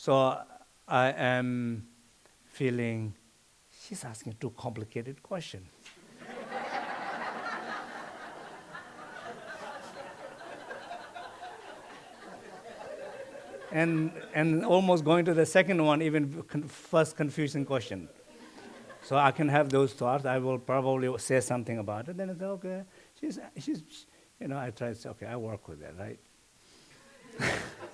So I am feeling, she's asking too complicated question. and, and almost going to the second one, even con first confusing question. So I can have those thoughts. I will probably say something about it. Then it's okay. She's, she's, you know, I try to say, okay, I work with that, right?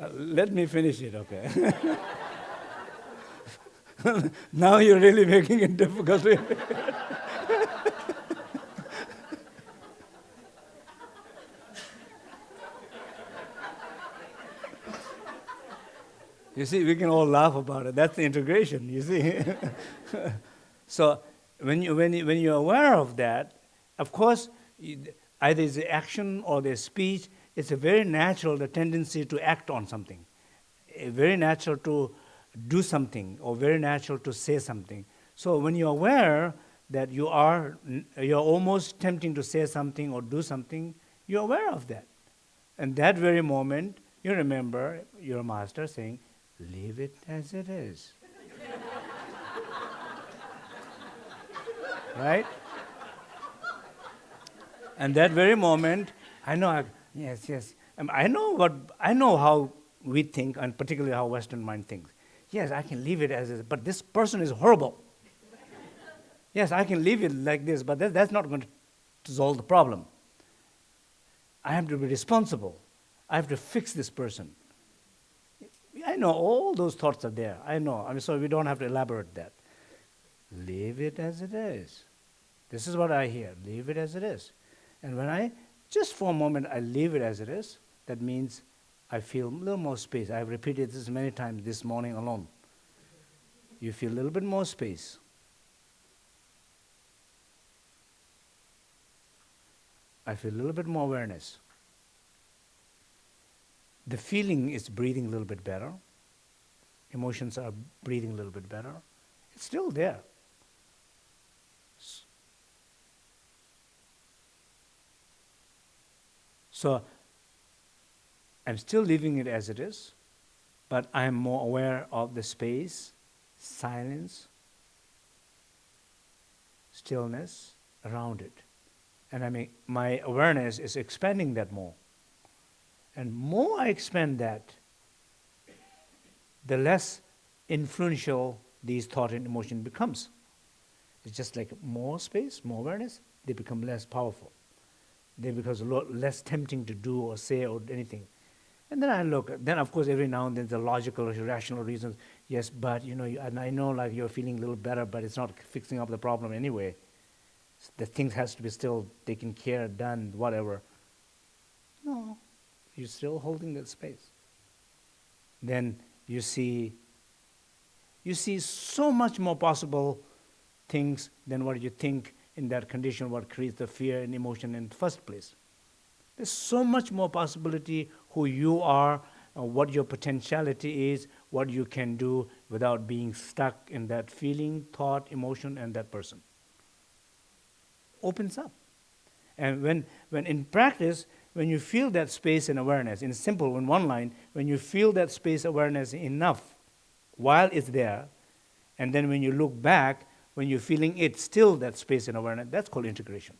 uh, let me finish it, okay? now you're really making it difficult. You see, we can all laugh about it. That's the integration, you see. so when, you, when, you, when you're aware of that, of course, either it's action or the speech, it's a very natural the tendency to act on something. very natural to do something or very natural to say something. So when you're aware that you are you're almost tempting to say something or do something, you're aware of that. And that very moment, you remember your master saying, leave it as it is. right? And that very moment, I know, I, yes, yes, um, I know what, I know how we think, and particularly how Western mind thinks. Yes, I can leave it as is, but this person is horrible. yes, I can leave it like this, but that, that's not going to solve the problem. I have to be responsible. I have to fix this person. I know all those thoughts are there. I know. I mean, so we don't have to elaborate that. Leave it as it is. This is what I hear. Leave it as it is. And when I, just for a moment, I leave it as it is, that means I feel a little more space. I've repeated this many times this morning alone. You feel a little bit more space. I feel a little bit more awareness the feeling is breathing a little bit better. Emotions are breathing a little bit better. It's still there. So I'm still leaving it as it is, but I'm more aware of the space, silence, stillness around it. And I mean, my awareness is expanding that more. And more I expand that, the less influential these thought and emotion becomes. It's just like more space, more awareness, they become less powerful. They become a lot less tempting to do or say or anything. And then I look, then of course every now and then the logical or rational reasons, yes, but you know, and I know like you're feeling a little better, but it's not fixing up the problem anyway. The things has to be still taken care, done, whatever. No, you're still holding that space. Then you see you see so much more possible things than what you think in that condition what creates the fear and emotion in the first place. There's so much more possibility who you are, uh, what your potentiality is, what you can do without being stuck in that feeling, thought, emotion, and that person. Opens up. And when, when in practice, when you feel that space and awareness, in simple, in one line, when you feel that space awareness enough while it's there, and then when you look back, when you're feeling it still that space and awareness, that's called integration.